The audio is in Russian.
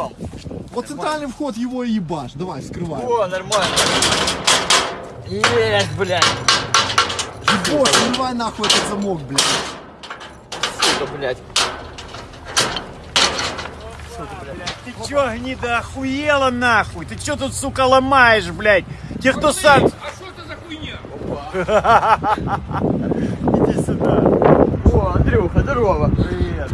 нем. Вот центральный вход его и ебашь. Давай, вскрывай. О, нормально. Есть, блядь. Ебошь, срывай нахуй этот замок, блядь. Сука, блядь. Ты чё, гнида, охуела нахуй? Ты чё тут, сука, ломаешь, блядь? Те, кто сам... А что это за хуйня? Иди сюда. О, Андрюха, здорово. Привет.